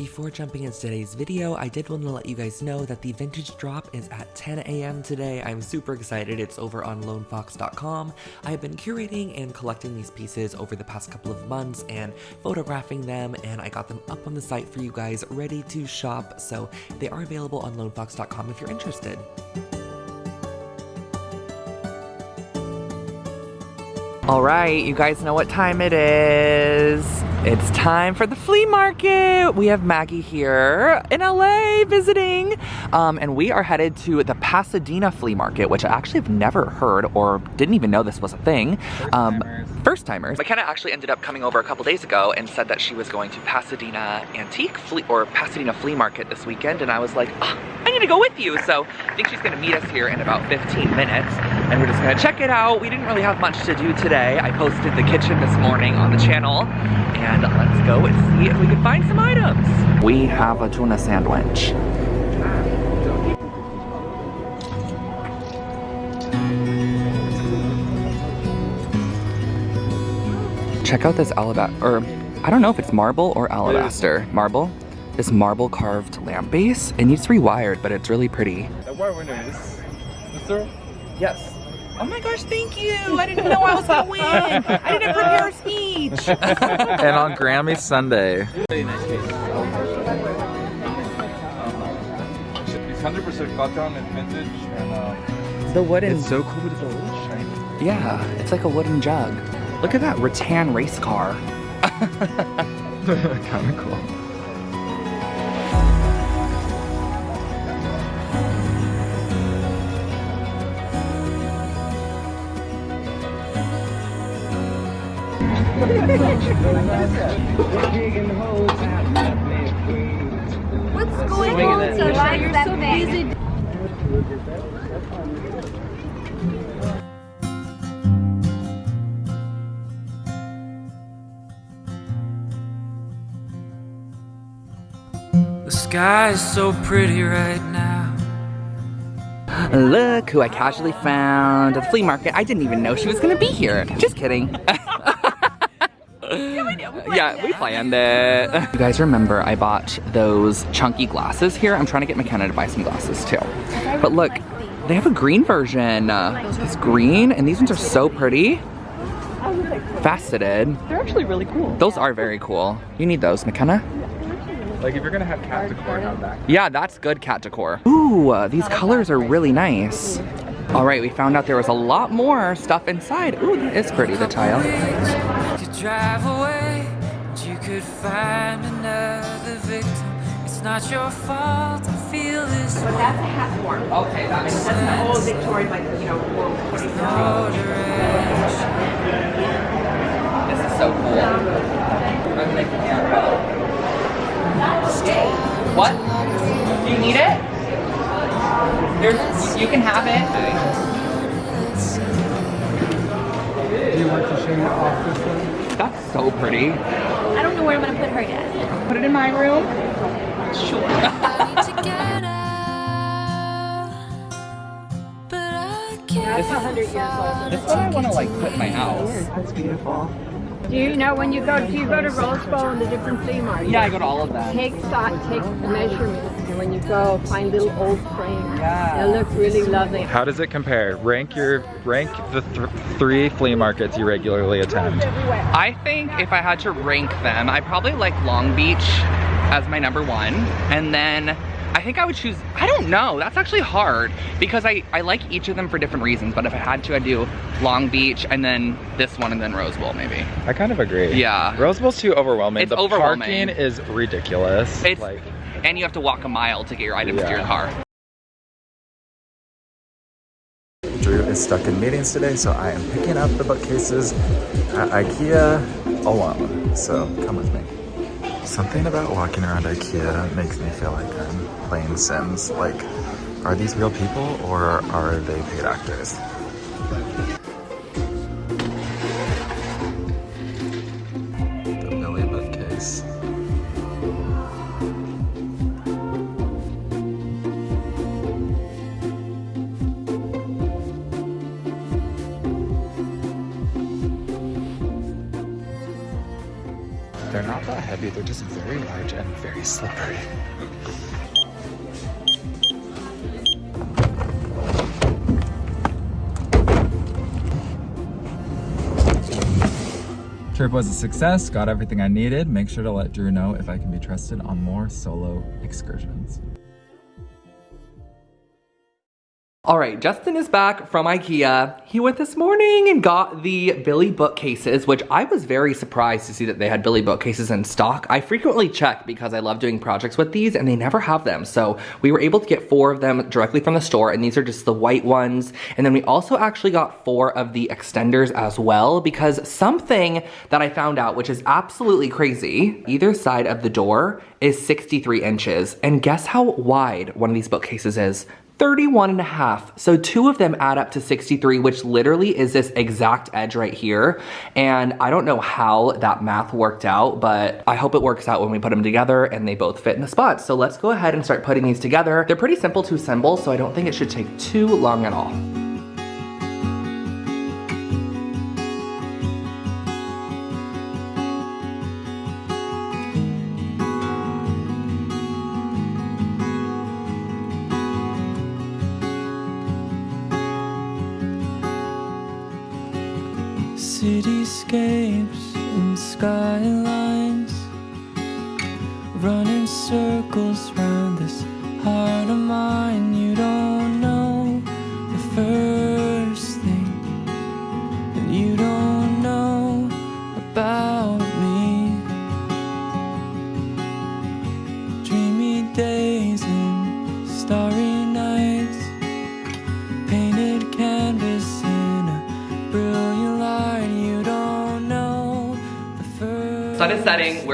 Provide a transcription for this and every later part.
Before jumping into today's video, I did want to let you guys know that the vintage drop is at 10 a.m. today. I'm super excited. It's over on lonefox.com. I have been curating and collecting these pieces over the past couple of months and photographing them, and I got them up on the site for you guys ready to shop. So they are available on lonefox.com if you're interested. All right, you guys know what time it is. It's time for the flea market. We have Maggie here in LA visiting, um, and we are headed to the Pasadena flea market, which I actually have never heard or didn't even know this was a thing. Um, first timers. McKenna actually ended up coming over a couple days ago and said that she was going to Pasadena Antique Flea or Pasadena Flea Market this weekend, and I was like, oh, I need to go with you. So I think she's gonna meet us here in about 15 minutes, and we're just gonna check it out. We didn't really have much to do today. I posted the kitchen this morning on the channel, and let's go and see if we can find some items. We have a tuna sandwich. Check out this alabaster, or I don't know if it's marble or alabaster. Marble? This marble carved lamp base. It needs rewired, but it's really pretty. The wire winner is Mr. Yes. Oh my gosh, thank you. I didn't know I was gonna win. I didn't prepare a speech. and on Grammy Sunday. Very nice piece. It's 100% cotton and vintage and uh, the wooden. it's so cool, but it's a little shiny. Yeah, it's like a wooden jug. Look at that rattan race car. kind of cool. What's going on? So why you're so busy? The sky is so pretty right now. Look who I casually found at the flea market. I didn't even know she was gonna be here. Just kidding. yeah, we planned it. You guys remember I bought those chunky glasses here? I'm trying to get McKenna to buy some glasses too. But look, they have a green version. Uh, it's green, and these ones are so pretty. Faceted. They're actually really cool. Those are very cool. You need those, McKenna. Like if you're gonna have cat decor, have that. Yeah, that's good cat decor. Ooh, uh, these colors are really nice. All right, we found out there was a lot more stuff inside. Ooh, that is pretty, the tile. You could drive away, and you could find another victim. It's not your fault. I feel this But that's a hat form. Okay, that makes That's an old Victorian, like, you know, world no. This is so cool. I'm making it. What? Do you need it? There's, you can have it. Do you want to show you off this one? That's so pretty. I don't know where I'm gonna put her yet. Put it in my room. Sure. That's 100 years old. This one I want to like put in my house. That's beautiful. Do you know when you go, do you go to Rose Bowl and the different flea markets? Yeah, I go to all of them. Take stock, take the measurements, and when you go, find little old frames. Yeah. They look really lovely. How does it compare? Rank your rank the th three flea markets you regularly attend. I think if I had to rank them, I probably like Long Beach as my number one. And then I think I would choose, I don't know, that's actually hard because I, I like each of them for different reasons. But if I had to, I'd do Long Beach and then this one and then Rose Bowl maybe. I kind of agree. Yeah. Rose Bowl's too overwhelming. It's the overwhelming. parking is ridiculous. It's, like and you have to walk a mile to get your items to your car. Drew is stuck in meetings today, so I am picking up the bookcases at IKEA alone. So come with me. Something about walking around IKEA makes me feel like I'm playing Sims. Like, are these real people or are they paid actors? They're just very large and very slippery. Trip was a success, got everything I needed. Make sure to let Drew know if I can be trusted on more solo excursions. All right, Justin is back from Ikea. He went this morning and got the Billy bookcases, which I was very surprised to see that they had Billy bookcases in stock. I frequently check because I love doing projects with these and they never have them. So we were able to get four of them directly from the store and these are just the white ones. And then we also actually got four of the extenders as well because something that I found out, which is absolutely crazy, either side of the door is 63 inches. And guess how wide one of these bookcases is? 31 and a half. So two of them add up to 63, which literally is this exact edge right here. And I don't know how that math worked out, but I hope it works out when we put them together and they both fit in the spot. So let's go ahead and start putting these together. They're pretty simple to assemble, so I don't think it should take too long at all. Cityscapes and skylines Running circles round this heart of mine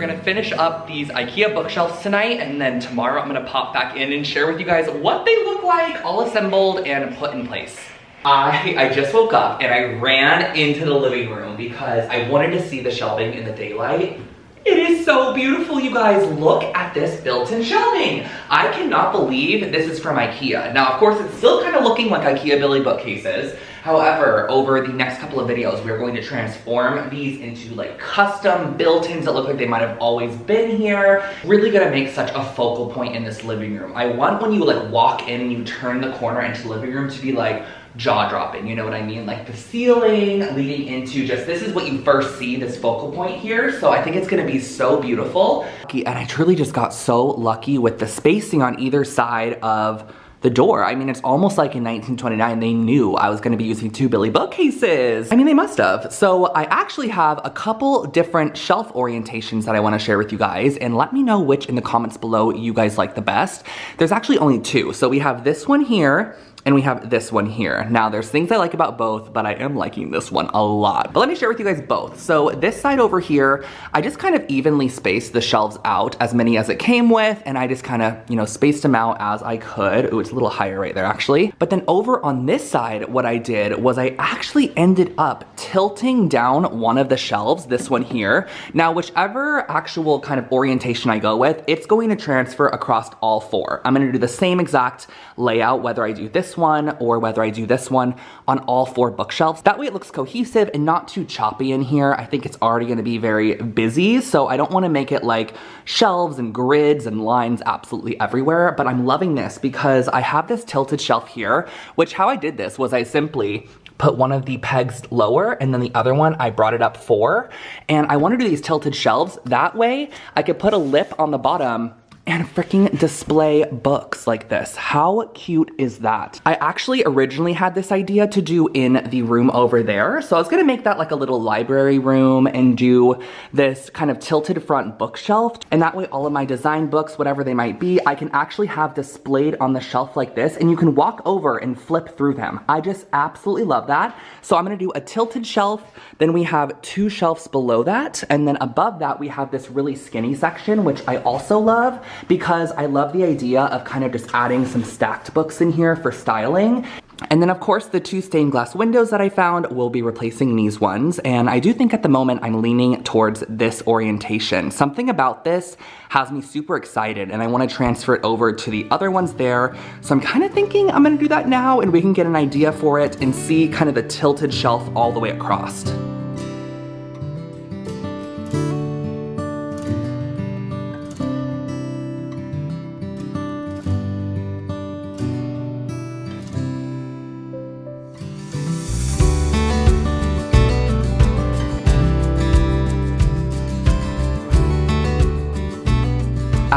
gonna finish up these IKEA bookshelves tonight and then tomorrow I'm gonna pop back in and share with you guys what they look like all assembled and put in place. I, I just woke up and I ran into the living room because I wanted to see the shelving in the daylight. It is so beautiful, you guys. Look at this built-in shelving. I cannot believe this is from Ikea. Now, of course, it's still kind of looking like Ikea Billy bookcases. However, over the next couple of videos, we're going to transform these into like custom built-ins that look like they might have always been here. Really gonna make such a focal point in this living room. I want when you like walk in and you turn the corner into the living room to be like, jaw-dropping, you know what I mean? Like the ceiling leading into just, this is what you first see, this focal point here. So I think it's gonna be so beautiful. And I truly just got so lucky with the spacing on either side of the door. I mean, it's almost like in 1929 they knew I was gonna be using two Billy bookcases. I mean, they must have. So I actually have a couple different shelf orientations that I wanna share with you guys and let me know which in the comments below you guys like the best. There's actually only two. So we have this one here and we have this one here. Now there's things I like about both, but I am liking this one a lot. But let me share with you guys both. So this side over here, I just kind of evenly spaced the shelves out as many as it came with, and I just kind of, you know, spaced them out as I could. Ooh, it's a little higher right there actually. But then over on this side, what I did was I actually ended up tilting down one of the shelves, this one here. Now, whichever actual kind of orientation I go with, it's going to transfer across all four. I'm gonna do the same exact layout, whether I do this one or whether I do this one on all four bookshelves. That way it looks cohesive and not too choppy in here. I think it's already gonna be very busy, so I don't wanna make it like shelves and grids and lines absolutely everywhere, but I'm loving this because I have this tilted shelf here, which how I did this was I simply put one of the pegs lower and then the other one I brought it up four. And I wanna do these tilted shelves. That way I could put a lip on the bottom and freaking display books like this. How cute is that? I actually originally had this idea to do in the room over there. So I was gonna make that like a little library room and do this kind of tilted front bookshelf. And that way all of my design books, whatever they might be, I can actually have displayed on the shelf like this and you can walk over and flip through them. I just absolutely love that. So I'm gonna do a tilted shelf, then we have two shelves below that, and then above that we have this really skinny section, which I also love because I love the idea of kind of just adding some stacked books in here for styling. And then of course the two stained glass windows that I found will be replacing these ones. And I do think at the moment I'm leaning towards this orientation. Something about this has me super excited and I wanna transfer it over to the other ones there. So I'm kind of thinking I'm gonna do that now and we can get an idea for it and see kind of the tilted shelf all the way across.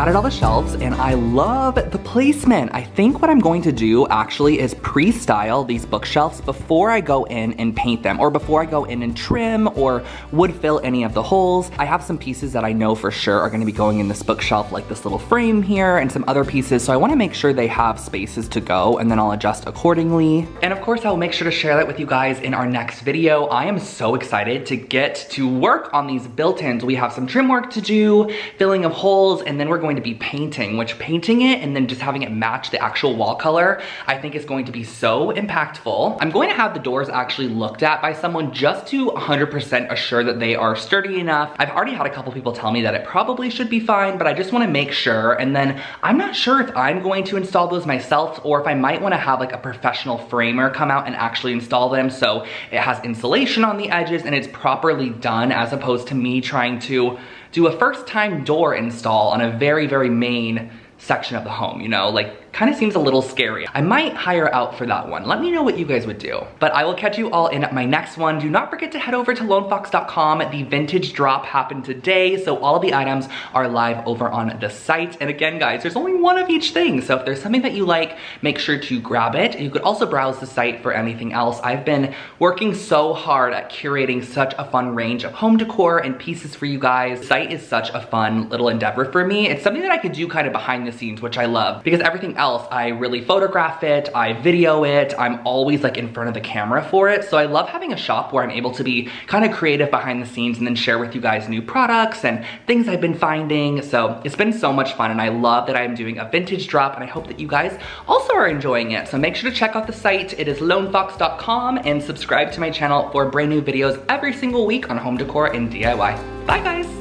Added all the shelves and I love the placement. I think what I'm going to do actually is pre-style these bookshelves before I go in and paint them or before I go in and trim or wood fill any of the holes. I have some pieces that I know for sure are gonna be going in this bookshelf like this little frame here and some other pieces. So I wanna make sure they have spaces to go and then I'll adjust accordingly. And of course I'll make sure to share that with you guys in our next video. I am so excited to get to work on these built-ins. We have some trim work to do, filling of holes, and then we're going to be painting, which painting it and then just having it match the actual wall color, I think is going to be so impactful. I'm going to have the doors actually looked at by someone just to 100% assure that they are sturdy enough. I've already had a couple people tell me that it probably should be fine, but I just wanna make sure. And then I'm not sure if I'm going to install those myself or if I might wanna have like a professional framer come out and actually install them so it has insulation on the edges and it's properly done as opposed to me trying to do a first time door install on a very, very main section of the home, you know, like kind of seems a little scary. I might hire out for that one. Let me know what you guys would do. But I will catch you all in my next one. Do not forget to head over to lonefox.com. The vintage drop happened today, so all the items are live over on the site. And again, guys, there's only one of each thing. So if there's something that you like, make sure to grab it. You could also browse the site for anything else. I've been working so hard at curating such a fun range of home decor and pieces for you guys. The site is such a fun little endeavor for me. It's something that I could do kind of behind the scenes, which I love because everything else, I really photograph it, I video it, I'm always like in front of the camera for it. So I love having a shop where I'm able to be kind of creative behind the scenes and then share with you guys new products and things I've been finding. So it's been so much fun and I love that I'm doing a vintage drop and I hope that you guys also are enjoying it. So make sure to check out the site. It is lonefox.com and subscribe to my channel for brand new videos every single week on home decor and DIY. Bye guys!